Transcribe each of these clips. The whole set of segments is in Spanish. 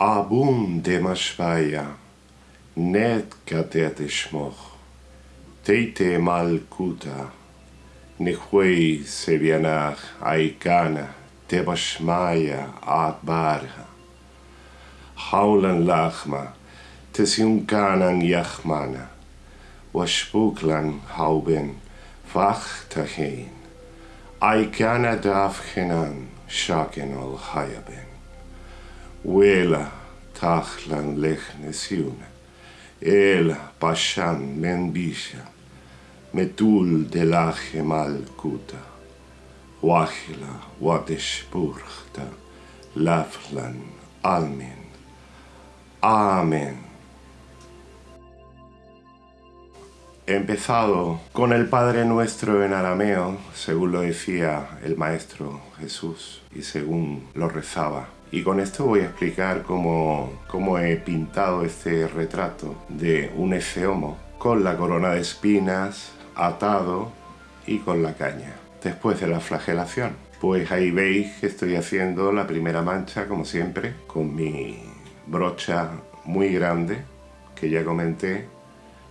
Abum demashvaya, net katet ishmoch, teite malkuta, Nihwei sevianach aikana, tebashmaya atbarha. Haulan lachma, tesiunkanan yachmana, washpuklan hauben, vachtachein. Aikana dafchenan, shaken ol hayaben. Wela tachlan lechne el pashan menbisha, metul de la gemal kuta, wachila watespurchta, laflan almen. Amén. He empezado con el Padre Nuestro en arameo, según lo decía el Maestro Jesús y según lo rezaba. Y con esto voy a explicar cómo, cómo he pintado este retrato de un efeomo con la corona de espinas, atado y con la caña, después de la flagelación. Pues ahí veis que estoy haciendo la primera mancha, como siempre, con mi brocha muy grande, que ya comenté,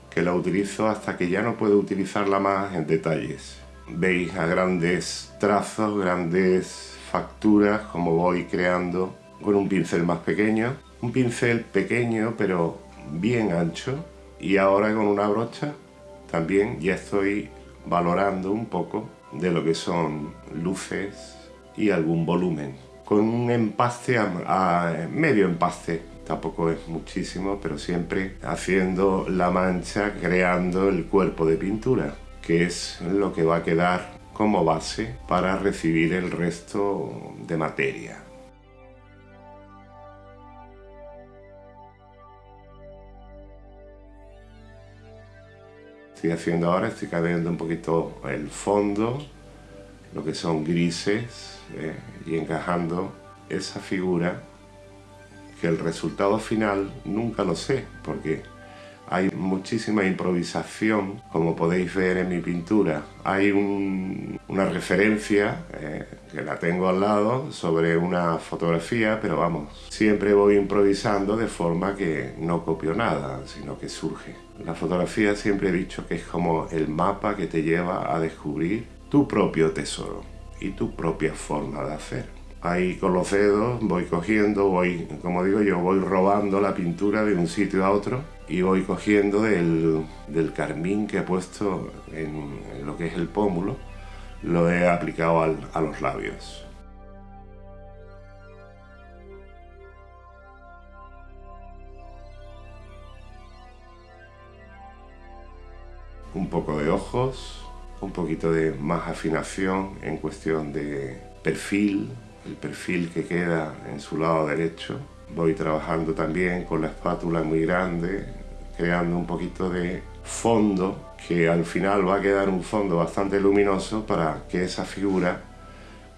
que la utilizo hasta que ya no puedo utilizarla más en detalles. Veis a grandes trazos, grandes facturas, como voy creando con un pincel más pequeño. Un pincel pequeño, pero bien ancho. Y ahora con una brocha también ya estoy valorando un poco de lo que son luces y algún volumen. Con un empaste a, medio empaste, tampoco es muchísimo, pero siempre haciendo la mancha, creando el cuerpo de pintura, que es lo que va a quedar como base para recibir el resto de materia. estoy haciendo ahora, estoy cambiando un poquito el fondo, lo que son grises, eh, y encajando esa figura que el resultado final nunca lo sé, porque hay muchísima improvisación, como podéis ver en mi pintura. Hay una referencia, eh, que la tengo al lado, sobre una fotografía, pero vamos, siempre voy improvisando de forma que no copio nada, sino que surge. La fotografía siempre he dicho que es como el mapa que te lleva a descubrir tu propio tesoro y tu propia forma de hacer ahí con los dedos voy cogiendo, voy, como digo yo, voy robando la pintura de un sitio a otro y voy cogiendo del, carmín que he puesto en, lo que es el pómulo, lo he aplicado a los labios. Un poco de ojos, un poquito de más afinación en cuestión de perfil, el perfil que queda en su lado derecho. Voy trabajando también con la espátula muy grande, creando un poquito de fondo que al final va a quedar un fondo bastante luminoso para que esa figura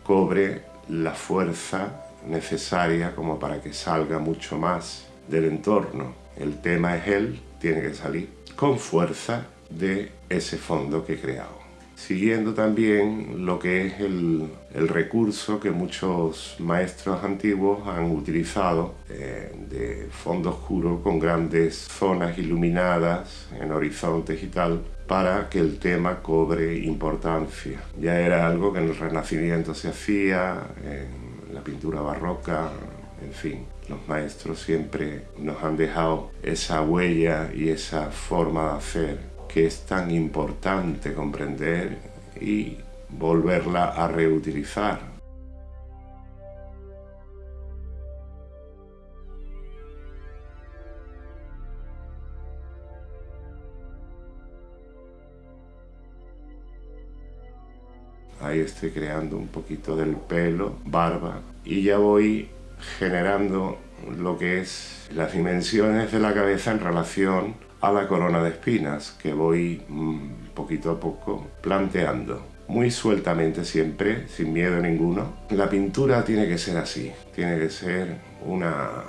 cobre la fuerza necesaria como para que salga mucho más del entorno. El tema es él, tiene que salir con fuerza de ese fondo que he creado siguiendo también lo que es el, recurso que muchos maestros antiguos han utilizado eh, de fondo oscuro con grandes zonas iluminadas en horizontes y tal para que el tema cobre importancia. Ya era algo que en el Renacimiento se hacía, en la pintura barroca, en fin, los maestros siempre nos han dejado esa huella y esa forma de hacer que es tan importante comprender y volverla a reutilizar. Ahí estoy creando un poquito del pelo, barba, y ya voy generando lo que es las dimensiones de la cabeza en relación a la corona de espinas que voy mm, poquito a poco planteando. Muy sueltamente siempre, sin miedo ninguno. La pintura tiene que ser así, tiene que ser una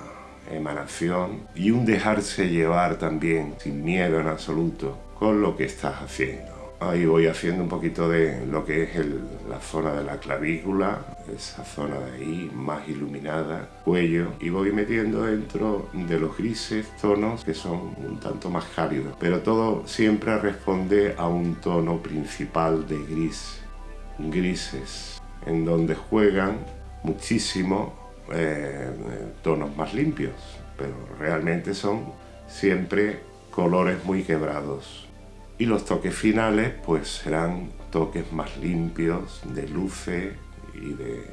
emanación y un dejarse llevar también, sin miedo en absoluto, con lo que estás haciendo. Ahí voy haciendo un poquito de lo que es la zona de la clavícula, esa zona de ahí más iluminada, cuello, y voy metiendo dentro de los grises tonos que son un tanto más cálidos. Pero todo siempre responde a un tono principal de gris, grises, en donde juegan muchísimo eh, tonos más limpios, pero realmente son siempre colores muy quebrados. Y los toques finales pues serán toques más limpios, de luces y de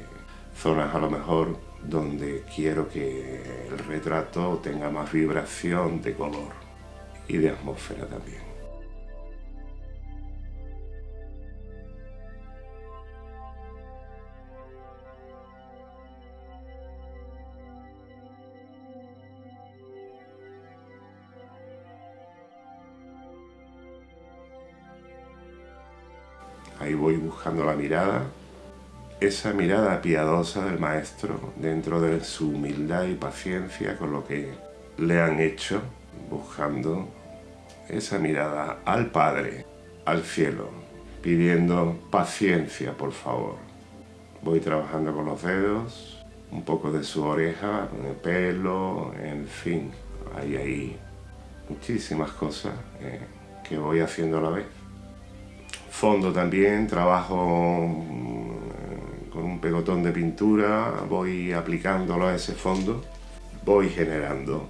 zonas a lo mejor donde quiero que el retrato tenga más vibración de color y de atmósfera también. Ahí voy buscando la mirada, esa mirada piadosa del maestro dentro de su humildad y paciencia con lo que le han hecho, buscando esa mirada al Padre, al cielo, pidiendo paciencia, por favor. Voy trabajando con los dedos, un poco de su oreja, el pelo, en fin, hay ahí muchísimas cosas eh, que voy haciendo a la vez fondo también, trabajo mm, con un pegotón de pintura, voy aplicándolo a ese fondo, voy generando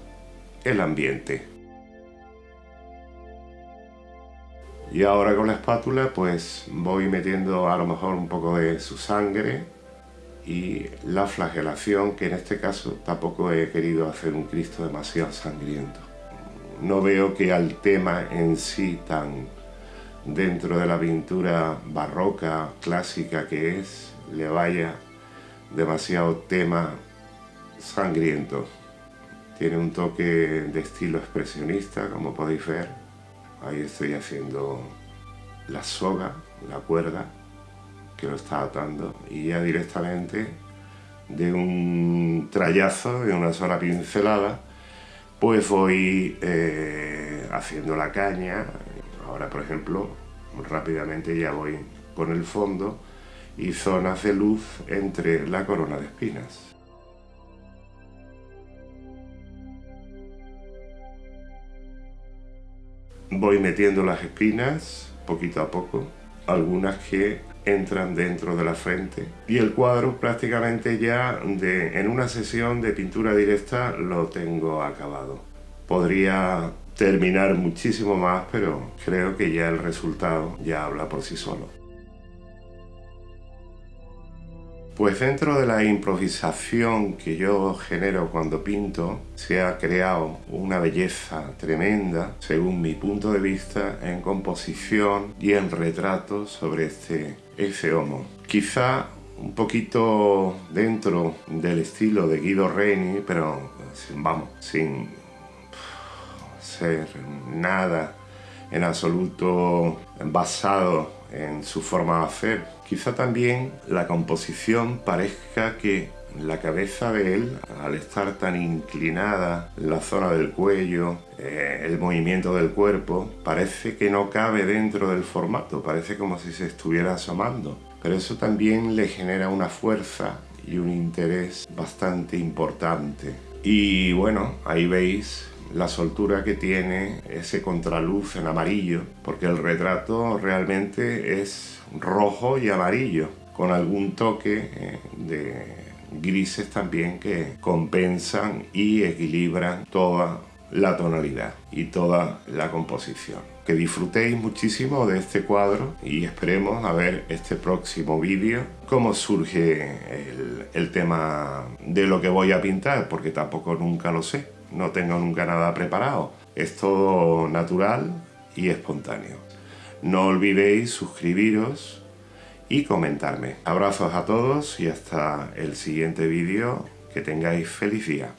el ambiente. Y ahora con la espátula pues voy metiendo a lo mejor un poco de su sangre y la flagelación, que en este caso tampoco he querido hacer un Cristo demasiado sangriento. No veo que al tema en sí tan dentro de la pintura barroca, clásica que es, le vaya demasiado tema sangriento. Tiene un toque de estilo expresionista, como podéis ver. Ahí estoy haciendo la soga, la cuerda, que lo está atando. Y ya directamente, de un trayazo, de una sola pincelada, pues voy eh, haciendo la caña, Ahora, por ejemplo, rápidamente ya voy con el fondo y zonas de luz entre la corona de espinas. Voy metiendo las espinas poquito a poco, algunas que entran dentro de la frente y el cuadro prácticamente ya en una sesión de pintura directa lo tengo acabado. Podría terminar muchísimo más, pero creo que ya el resultado ya habla por sí solo. Pues dentro de la improvisación que yo genero cuando pinto, se ha creado una belleza tremenda, según mi punto de vista, en composición y en retrato sobre este, ese homo. Quizá un poquito dentro del estilo de Guido Reni, pero vamos, sin nada en absoluto basado en su forma de hacer. Quizá también la composición parezca que la cabeza de él, al estar tan inclinada, la zona del cuello, eh, el movimiento del cuerpo, parece que no cabe dentro del formato, parece como si se estuviera asomando. Pero eso también le genera una fuerza y un interés bastante importante. Y bueno, ahí veis la soltura que tiene ese contraluz en amarillo, porque el retrato realmente es rojo y amarillo, con algún toque eh, de grises también que compensan y equilibran toda la tonalidad y toda la composición. Que disfrutéis muchísimo de este cuadro y esperemos a ver este próximo vídeo cómo surge el, el tema de lo que voy a pintar, porque tampoco nunca lo sé no tengo nunca nada preparado. Es todo natural y espontáneo. No olvidéis suscribiros y comentarme. Abrazos a todos y hasta el siguiente vídeo. Que tengáis feliz día.